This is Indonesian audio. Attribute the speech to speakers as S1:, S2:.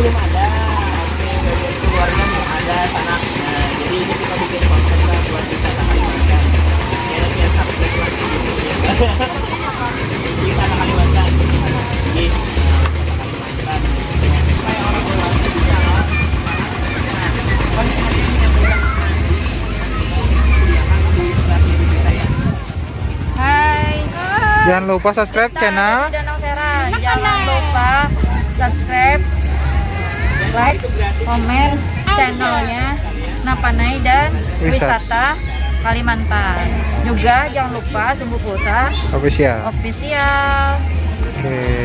S1: Belum ada. Belum ada sana. Nah, jadi ini kita bikin konten lah buat wisata Kalimantan. Ya subscribe lagi gitu ya. Wisata Kalimantan. Jadi Kalimantan. Supaya orang bisa.
S2: Hai.
S3: Jangan lupa subscribe
S2: Kita
S3: channel.
S2: Jangan lupa subscribe, like, komen channelnya Napanai dan
S3: Wisata.
S2: Wisata Kalimantan. Juga jangan lupa Sumbu Pulsa
S3: official.
S2: official.
S3: Oke.